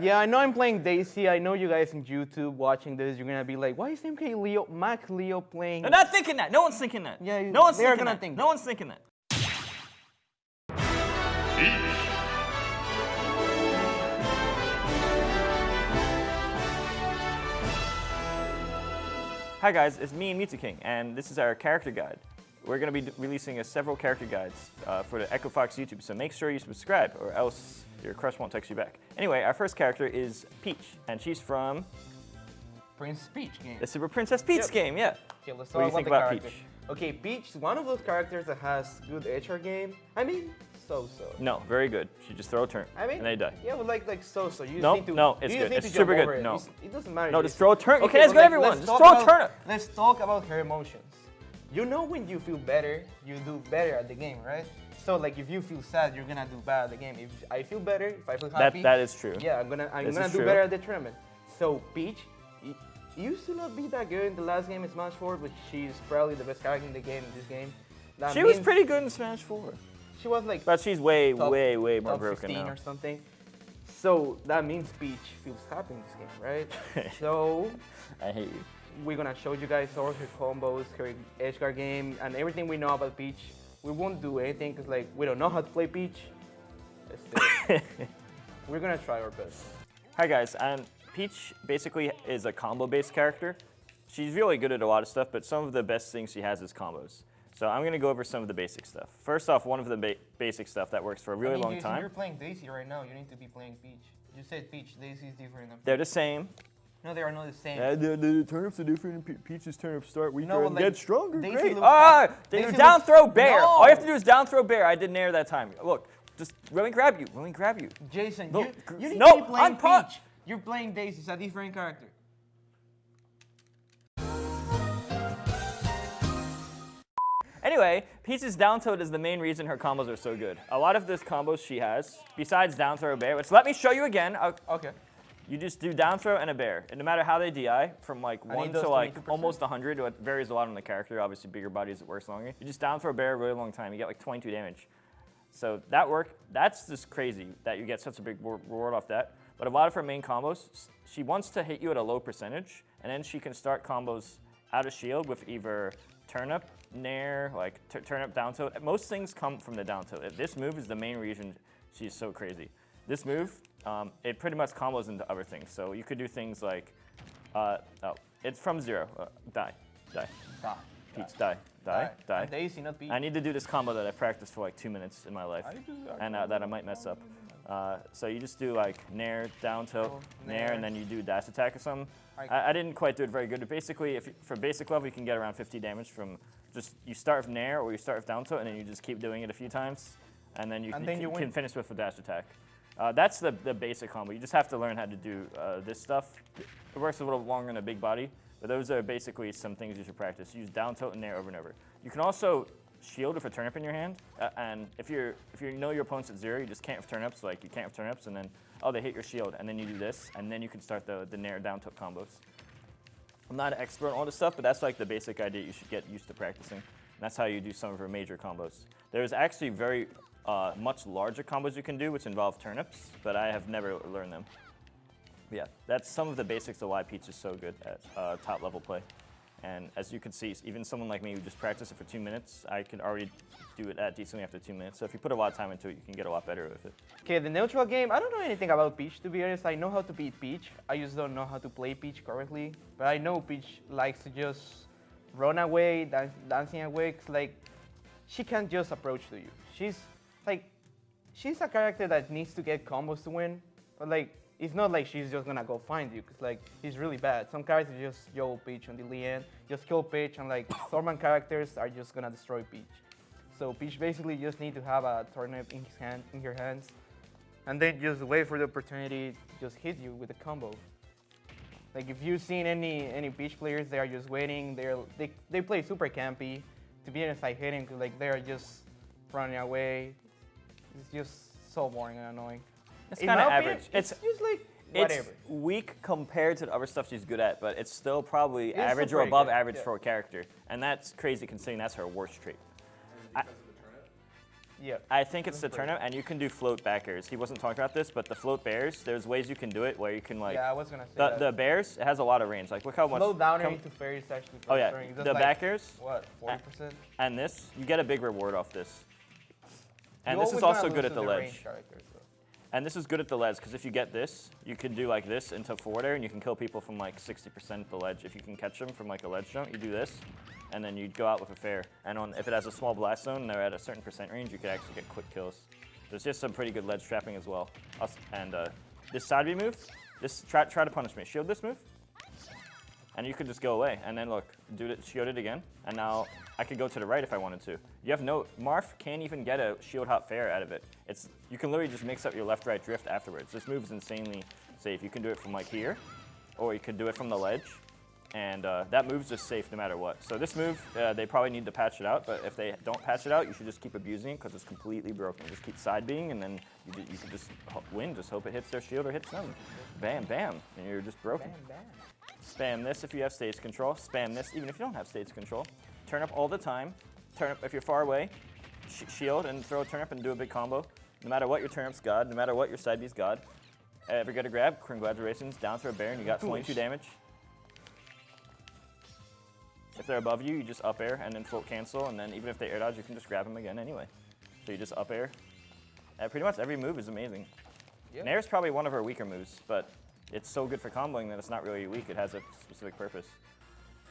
Yeah, I know I'm playing Daisy. I know you guys in YouTube watching this, you're gonna be like, why is MK Leo, Max Leo playing? They're not thinking that. No one's thinking that. Yeah, no one's thinking gonna that. think no that. one's thinking that. Hi guys, it's me and Mew2King, and this is our character guide. We're going to be releasing a several character guides uh, for the Echo Fox YouTube, so make sure you subscribe, or else your crush won't text you back. Anyway, our first character is Peach, and she's from Prince Peach game. the Super Princess Peach Yep. game. Yeah. Okay, let's What do you think about about character. Peach? Okay, Peach is one of those characters that has good HR game. I mean, so-so. No, very good. She just throw a turn, I mean, and they die. Yeah, but like like so-so. You No, need to. no, it's good. It's super good. it. No. It doesn't matter. No, just throw a turn. Okay, can't ask but, like, everyone. let's Just throw a turn. Let's talk about her emotions. You know when you feel better, you do better at the game, right? So like if you feel sad, you're gonna do bad at the game. If I feel better, if I feel happy, That that is true. yeah, I'm gonna I'm This gonna do true. better at the tournament. So Peach, y- used to not be that good in the last game in Smash 4, but she's probably the best character in the game in this game. That She was pretty good in Smash 4, She was like but she's way, top- way, way more top broken 15 now. or something. So that means Peach feels happy in this game, right? so I hate you. We're gonna show you guys all her combos, her edge guard game, and everything we know about Peach. We won't do anything because like we don't know how to play Peach. We're gonna try our best. Hi guys, and Peach basically is a combo-based character. She's really good at a lot of stuff, but some of the best things she has is combos. So I'm gonna go over some of the basic stuff. First off, one of the ba- basic stuff that works for a really long time. You're playing Daisy right now. You need to be playing Peach. You said Peach. Daisy is different. Than They're the same. No, they are not the same. the, the turnips are different. Pe- Peach's turnips start weaker No, and like, get stronger. Great. looks- Ah, Daisy Daisy down looks- throw bear. All you have to do is down throw bear. I did nair that time. Look, just let me grab you. Let me grab you. Jason, No, you, you need no, to be playing I'm Peach. You're playing Daisy. It's a different character. Anyway, Peach's down tilt is the main reason her combos are so good. A lot of the combos she has, besides down throw bear, which let me show you again. Uh, Okay. You just do down throw and a bear. And no matter how they DI, from like he 1 to like 22%. almost 100, it varies a lot on the character. Obviously, bigger bodies, it works longer. You just down throw a bear a really long time. You get like 22 damage. So that work, that's just crazy that you get such a big reward off that. But a lot of her main combos, she wants to hit you at a low percentage, and then she can start combos out of shield with either turnip, nair, like turnip down tilt. Most things come from the down tilt. This move is the main reason she's so crazy. This move, um, it pretty much combos into other things. So you could do things like, uh, oh, it's from zero. Uh, die, die, Die. Peach, die, die, die. Daisy, not Peach. I need to do this combo that I practiced for like two minutes in my life, and uh, that I might mess up. Uh, so you just do like nair, down tilt, Oh, nair, nair. and then you do dash attack or something. I- I, didn't quite do it very good, but basically, if you, for basic level, you can get around 50 damage from just you start with nair or you start with down tilt, and then you just keep doing it a few times, and then you, And can, then you can finish with a dash attack. Uh, that's the, the basic combo. You just have to learn how to do uh, this stuff. It works a little longer in a big body, but those are basically some things you should practice. Use down tilt and nair over and over. You can also shield with a turnip in your hand, uh, and if you're if you know your opponent's at zero, you just can't with turnips. Like you can't with turnips, and then oh they hit your shield, and then you do this, and then you can start the the nair down tilt combos. I'm not an expert on all this stuff, but that's like the basic idea you should get used to practicing. And that's how you do some of your major combos. There's actually very uh, much larger combos you can do, which involve turnips, but I have never learned them. But yeah, that's some of the basics of why Peach is so good at uh, top level play. And as you can see, even someone like me who just practiced it for two minutes, I can already do it at decently after two minutes. So if you put a lot of time into it, you can get a lot better with it. Okay, the neutral game, I don't know anything about Peach to be honest. I know how to beat Peach. I just don't know how to play Peach correctly. But I know Peach likes to just run away, dancing away. like, she can't just approach to you. She's like, she's a character that needs to get combos to win. But like, it's not like she's just gonna go find you. Cause like, he's really bad. Some characters just yo Peach on the Leanne, just kill Peach, and like, Thorman characters are just gonna destroy Peach. So Peach basically just need to have a turnip in his hand, in her hands, and then just wait for the opportunity to just hit you with a combo. Like if you've seen any any Peach players, they are just waiting. They're they they play super campy. To be honest, I hate him 'cause, like they are just running away. It's just so boring and annoying. It's kind of average. It's, It's just like it's whatever. weak compared to the other stuff she's good at, but it's still probably It's average still or above good, average yeah. for a character, and that's crazy considering that's her worst trait. I- Yeah. I think it's the That's pretty turnip, and you can do float backers. He wasn't talking about this, but the float bears, there's ways you can do it where you can like yeah, I was gonna say the that. the bears. It has a lot of range. Like look how much. Slow down come- into fairies actually. Oh yeah, the like, backers What? Forty percent. and this, you get a big reward off this. And this is also good at the ledge. And this is good at the ledge because if you get this, you can do like this into forward air and you can kill people from like 60% at the ledge. If you can catch them from like a ledge jump, you do this, and then you'd go out with a fair. And on if it has a small blast zone and they're at a certain percent range, you could actually get quick kills. There's just some pretty good ledge trapping as well. Us- And uh, this side B move, this try try to punish me. Shield this move, and you could just go away. And then look, do it, shield it again, and now I could go to the right if I wanted to. You have no Marth can't even get a shield hop fair out of it. It's you can literally just mix up your left right drift afterwards. This move is insanely safe. You can do it from like here, or you could do it from the ledge, and uh, that move's just safe no matter what. So this move, uh, they probably need to patch it out. But if they don't patch it out, you should just keep abusing it because it's completely broken. Just keep side being, and then you, you can just win. Just hope it hits their shield or hits them. Bam, bam, and you're just broken. Bam, bam. Spam this if you have stage control. Spam this even if you don't have stage control. Turn up all the time. Turn up if you're far away. Sh- shield and throw a turn up and do a big combo. No matter what your turnip's god, no matter what your side B's god. Ever get a grab? Congratulations. Down throw a bear and you got 22 Foolish. damage. If they're above you, you just up air and then float cancel, and then even if they air dodge, you can just grab them again anyway. So you just up air. Uh, pretty much every move is amazing. Yeah. Nair's probably one of her weaker moves, but it's so good for comboing that it's not really weak. It has a specific purpose.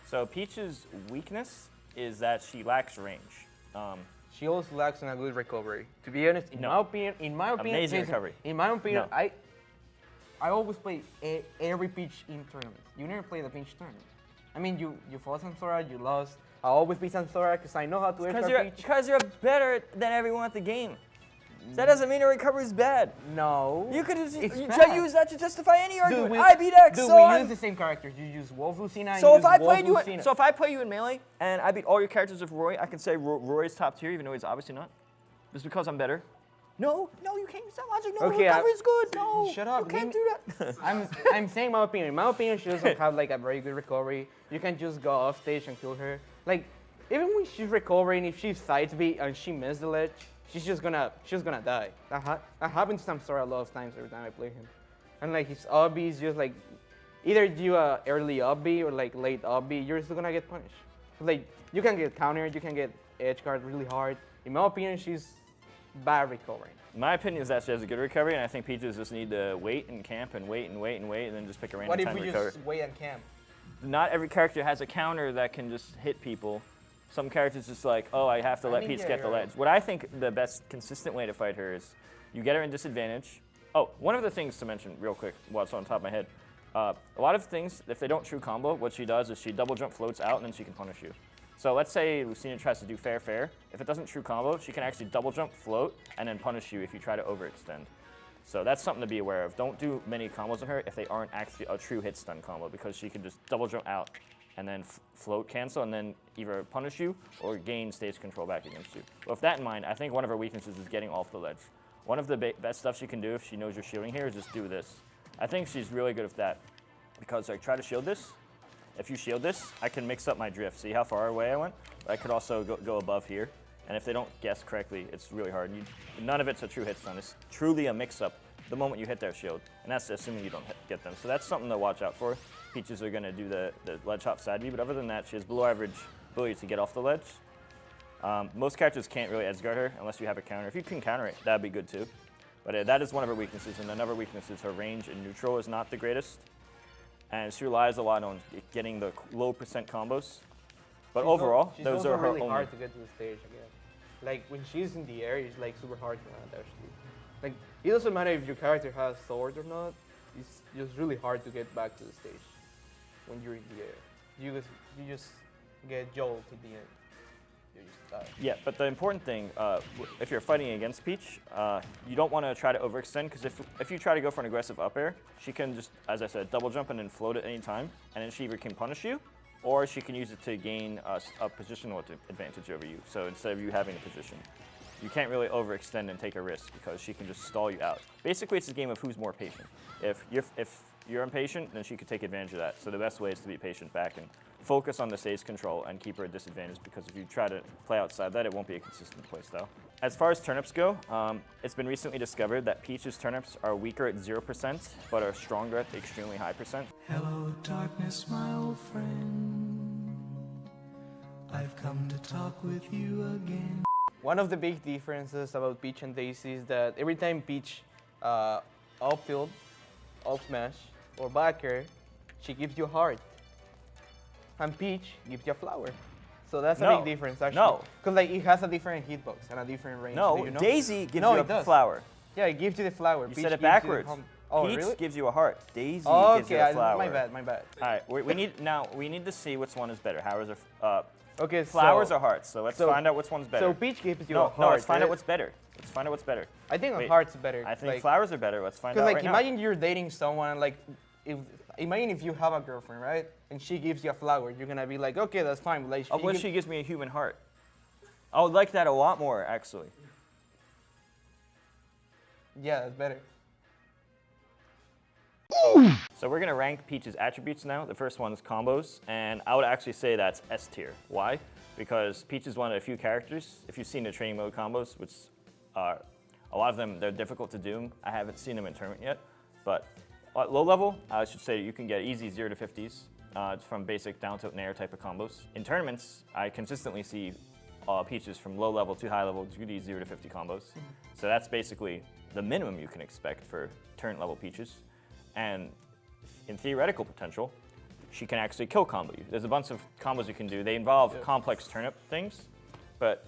So Peach's weakness is that she lacks range. Um, She also lacks in a good recovery. To be honest, in No. my opinion, in my opinion, Amazing listen, recovery. In my opinion, No. I I always play a, every pitch in tournaments. You never play the pinch tournament. I mean, you you fought Samsora, you lost. I always beat Samsora because I know how to because you're because you're better than everyone at the game. Mm. That doesn't mean your recovery is bad. No. You could just you bad. use that to justify any argument. we, I beat X, Dude, so we I'm- use the same characters. You use Wolf Lucina. So if I played you, in, so if I play you in melee and I beat all your characters with Roy, I can say Roy, Roy's top tier, even though he's obviously not, just because I'm better. No, no, you can't use that logic. No, Okay, I- recovery's good. No, Shut up, You can't do that. I'm, I'm saying my opinion. In my opinion, she doesn't have like a very good recovery. You can just go off stage and kill her. Like, even when she's recovering, if she sides beat and she misses the ledge, she's just gonna she's gonna die. That, ha- that happens to Samsora a lot of times every time I play him. And like his up B is just like either do a early up B or like late up B, you're still gonna get punished. Like you can get countered, you can get edge guard really hard. In my opinion, she's bad recovering. My opinion is that she has a good recovery, and I think Peaches just need to wait and camp and wait and wait and wait, and then just pick a random What if time we to recover. just wait and camp? Not every character has a counter that can just hit people. Some characters just like, oh, I have to I let mean, Peach get the ledge. What I think the best consistent way to fight her is you get her in disadvantage. Oh, one of the things to mention real quick, what's on top of my head. Uh, a lot of things, if they don't true combo, what she does is she double jump floats out and then she can punish you. So let's say Lucina tries to do fair fair. If it doesn't true combo, she can actually double jump float and then punish you if you try to overextend. So that's something to be aware of. Don't do many combos on her if they aren't actually a true hit stun combo because she can just double jump out and then float cancel and then either punish you or gain stage control back against you. With that in mind, I think one of her weaknesses is getting off the ledge. One of the best stuff she can do if she knows you're shielding here is just do this. I think she's really good at that because like try to shield this. If you shield this, I can mix up my drift. See how far away I went? I could also go, go above here. And if they don't guess correctly, it's really hard. You, none of it's a true hit stun. It's truly a mix-up the moment you hit their shield. And that's assuming you don't hit, get them. So that's something to watch out for. Peaches are going to do the, the ledge hop side B, but other than that, she has below average ability to get off the ledge. Um, most characters can't really edge guard her unless you have a counter. If you can counter it, that'd be good too. But uh, that is one of her weaknesses. And another weakness is her range in neutral is not the greatest. And she relies a lot on getting the low percent combos. But She's overall, she's those are her really only. hard to get to the stage again. Like when she's in the air, it's like super hard to land actually. Like it doesn't matter if your character has sword or not. It's just really hard to get back to the stage when you're in the air. You just you just get jolted to the end. Yeah, but the important thing, uh, if you're fighting against Peach, uh, you don't want to try to overextend because if, if you try to go for an aggressive up air, she can just, as I said, double jump and then float at any time, and then she either can punish you, or she can use it to gain a positional advantage over you. So instead of you having a position, you can't really overextend and take a risk because she can just stall you out. Basically, it's a game of who's more patient. If you're, if you're impatient, then she could take advantage of that. So the best way is to be patient back and focus on the stage control and keep her at disadvantage because if you try to play outside that, it won't be a consistent play style. As far as turnips go, um, it's been recently discovered that Peach's turnips are weaker at 0%, but are stronger at the extremely high percent. Hello, darkness, my old friend. I've come to talk with you again. One of the big differences about Peach and Daisy is that every time Peach uh, up tilt, up smash, or back air, she gives you a heart. And Peach gives you a flower. So that's a big difference actually. No. Because like it has a different hitbox and a different range. No, you know? Daisy gives No, you a does. flower. Yeah, it gives you the flower. You Peach said it gives you backwards. oh, Peach really? gives you a heart. Daisy Oh, gives you a flower. my bad, my bad. All right, we, we need now. We need to see which one is better. Flowers are uh, Okay, flowers so, or hearts. So let's so- find out which one's better. So Peach gives you a no, heart. no. Let's find right? out what's better. Let's find out what's better. I think a Wait, heart's better. I think like, flowers are better. Let's find out Because like right imagine you're dating someone and like if imagine if you have a girlfriend, right? And she gives you a flower, you're gonna be like, okay, that's fine. But like. Oh, she what if gives- she gives me a human heart? I would like that a lot more, actually. Yeah, that's better. So we're gonna rank Peach's attributes now. The first one is combos, and I would actually say that's S tier. Why? Because Peach is one of the few characters, if you've seen the training mode combos, which are a lot of them, they're difficult to do. I haven't seen them in tournament yet, but at low level, I should say you can get easy zero to 50s uh, from basic down tilt and air type of combos. In tournaments, I consistently see uh, Peaches from low level to high level to these zero to 50 combos. So that's basically the minimum you can expect for turn level Peaches. And in theoretical potential, she can actually kill combo you. There's a bunch of combos you can do. They involve complex turnip things, but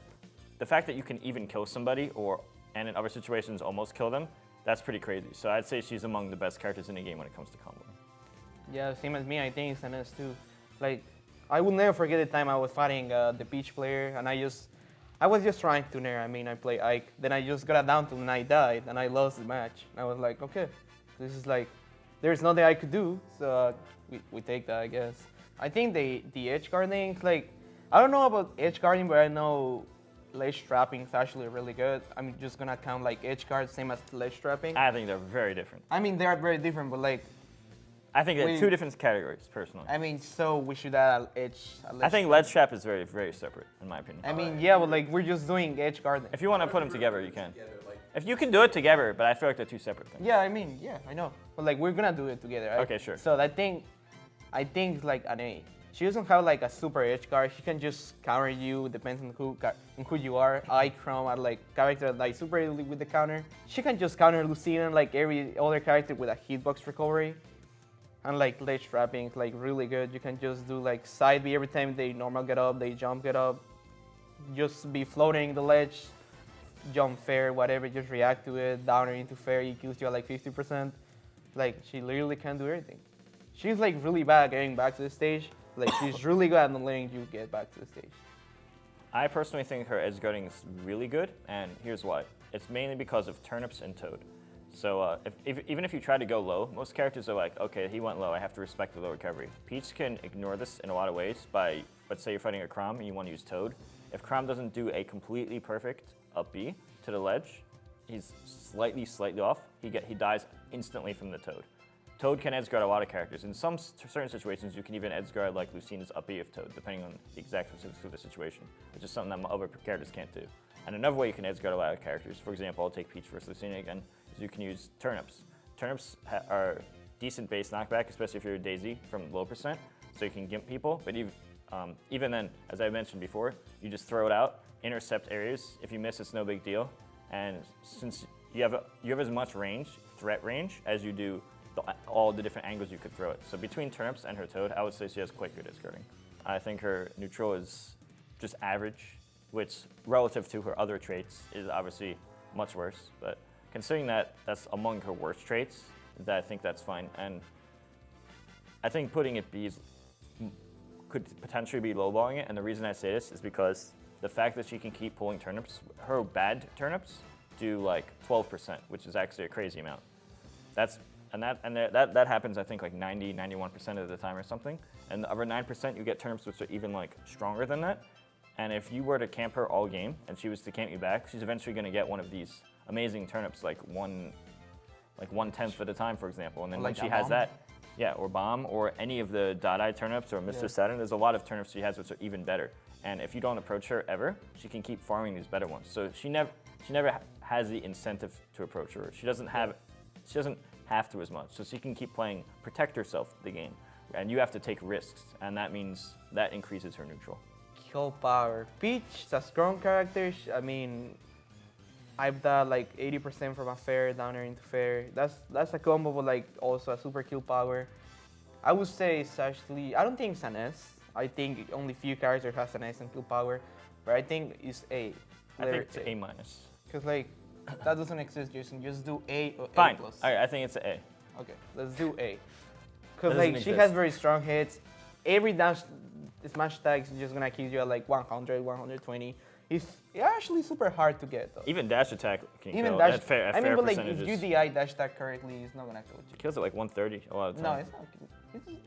the fact that you can even kill somebody or, and in other situations, almost kill them, that's pretty crazy. So I'd say she's among the best characters in the game when it comes to combo. Yeah, same as me. I think it's an S too. Like, I will never forget the time I was fighting uh, the Peach player, and I just, I was just trying to nair. I mean, I play Ike. Then I just got down to and I died, and I lost the match. And I was like, okay, this is like, there's nothing I could do, so uh, we, we take that, I guess. I think the the edge guarding, like, I don't know about edge guarding, but I know ledge trapping is actually really good. I'm just gonna count like edge guard same as ledge trapping. I think they're very different. I mean, they are very different, but like, I think they're We- two different categories, personally. I mean, so we should add edge. I think ledge trap is very, very separate, in my opinion. I mean, yeah, but like we're just doing edge guarding. If you want to put them together, you can. If you can do it together, but I feel like they're two separate things. Yeah, I mean, yeah, I know. But like we're gonna do it together, right? Okay, sure. So I think, I think like an A. She doesn't have like a super edge guard. She can just counter you. Depends on who on who you are. I Chrom are like character like super easily with the counter. She can just counter Lucina like every other character with a hitbox recovery. And like ledge trapping like really good. You can just do like side B every time they normal get up, they jump get up. Just be floating the ledge, jump fair, whatever, just react to it, downer into fair, E EQs you at like 50%. Like, she literally can do everything. She's like really bad at getting back to the stage. Like, she's really good at letting you get back to the stage. I personally think her edge guarding is really good, and here's why. It's mainly because of turnips and toad. So uh, if, if, even if you try to go low, most characters are like, okay, he went low, I have to respect the low recovery. Peach can ignore this in a lot of ways by, let's say you're fighting a Chrom and you want to use Toad. If Chrom doesn't do a completely perfect up B to the ledge, he's slightly, slightly off, he, get, he dies instantly from the Toad. Toad can edge guard a lot of characters. In some certain situations, you can even edge guard like Lucina's up B of Toad, depending on the exact specifics of the situation, which is something that other characters can't do. And another way you can edge guard a lot of characters, for example, I'll take Peach versus Lucina again, is you can use turnips. Turnips are decent base knockback, especially if you're a Daisy from low percent, so you can gimp people. But even um, even then, as I mentioned before, you just throw it out, intercept areas. If you miss, it's no big deal. And since you have a, you have as much range, threat range, as you do all the different angles you could throw it. So between turnips and her toad, I would say she has quite good at skirting. I think her neutral is just average, which relative to her other traits is obviously much worse. But considering that that's among her worst traits, that I think that's fine. And I think putting it B is, m- could potentially be lowballing it. And the reason I say this is because the fact that she can keep pulling turnips, her bad turnips do like 12%, which is actually a crazy amount. That's and that and that, that, happens I think like 90, 91% of the time or something. And the other 9% you get turnips which are even like stronger than that. And if you were to camp her all game and she was to camp you back, she's eventually going to get one of these amazing turnips like one like one tenth of the time, for example. And then Or when she a has bomb? that, yeah, or bomb, or any of the dot turnips or Mr. Yeah. Saturn, there's a lot of turnips she has which are even better. And if you don't approach her ever, she can keep farming these better ones. So she never, she never has the incentive to approach her. She doesn't have, she doesn't have to as much. So she can keep playing, protect herself the game. And you have to take risks, and that means that increases her neutral. Kill power. Peach is a strong character. I mean, I've done like 80% from a fair down there into fair. That's that's a combo with like also a super kill power. I would say it's actually I don't think it's an S. I think only few characters has an S and kill power, but I think it's A. I think it's A minus. Because like that doesn't exist, Jason. Just do A or Fine. A plus. All right, I think it's A. Okay, let's do A. Because like she exist. has very strong hits. Every dash smash attack is just gonna kill you at like 100, 120. It's actually super hard to get though. Even dash attack can Even kill dash. at fair, at I mean, but like if you DI dash attack correctly, it's not gonna kill you. It kills it like 130 a lot of the No, it's not.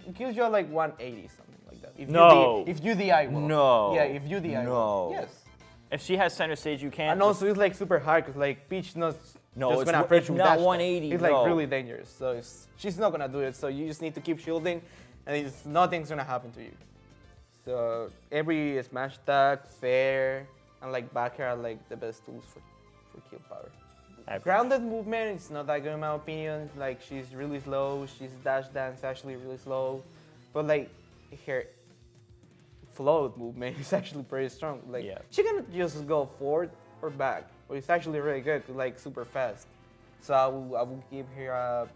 It, kills you at like 180 something like that. If No. You if you DI well. No. Yeah, if you DI well. No. Yes. If she has center stage, you can't. And also it's like super hard because like Peach not No, just it's gonna approach it's with not dash attack. 180, It's like no. really dangerous. So it's, she's not gonna do it. So you just need to keep shielding, and it's, nothing's gonna happen to you. So every smash attack, fair, and like back air are like the best tools for for kill power. Average. Grounded movement is not that good in my opinion. Like she's really slow. She's dash dance actually really slow, but like her float movement is actually pretty strong. Like Yeah. she can just go forward or back, but it's actually really good. Like super fast. So I will I will give her a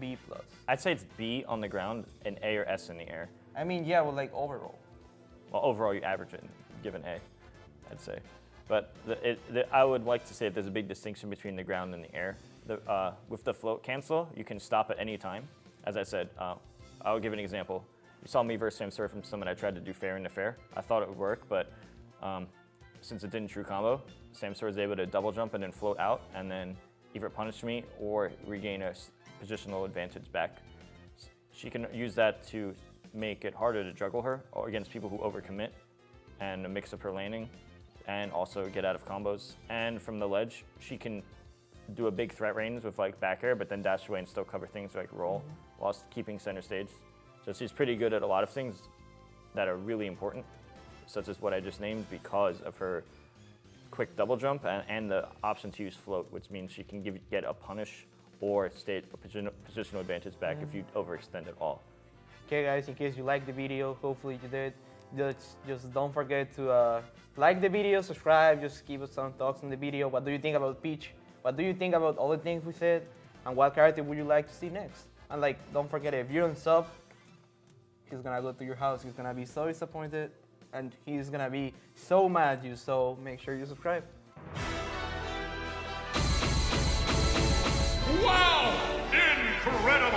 B plus. I'd say it's B on the ground and A or S in the air. I mean yeah, well like overall. Well, overall, you average it and give an A, I'd say. But the, it, the, I would like to say that there's a big distinction between the ground and the air. The, uh, with the float cancel, you can stop at any time. As I said, uh, I'll give an example. You saw me versus Samsora from someone I tried to do fair into fair. I thought it would work, but um, since it didn't true combo, Samsora was able to double jump and then float out, and then either punish me or regain a positional advantage back. She can use that to make it harder to juggle her or against people who overcommit and mix up her landing and also get out of combos. And from the ledge, she can do a big threat range with like back air, but then dash away and still cover things like roll whilst keeping center stage. So she's pretty good at a lot of things that are really important, such as what I just named because of her quick double jump and, and the option to use float, which means she can give, get a punish or state a position, positional advantage back if you overextend at all. Okay, guys, in case you liked the video, hopefully you did. Just, just don't forget to uh, like the video, subscribe, just give us some thoughts on the video. What do you think about Peach? What do you think about all the things we said? And what character would you like to see next? And like, don't forget, if you don't sub, he's gonna go to your house, he's gonna be so disappointed, and he's gonna be so mad at you, so make sure you subscribe. Wow! Incredible!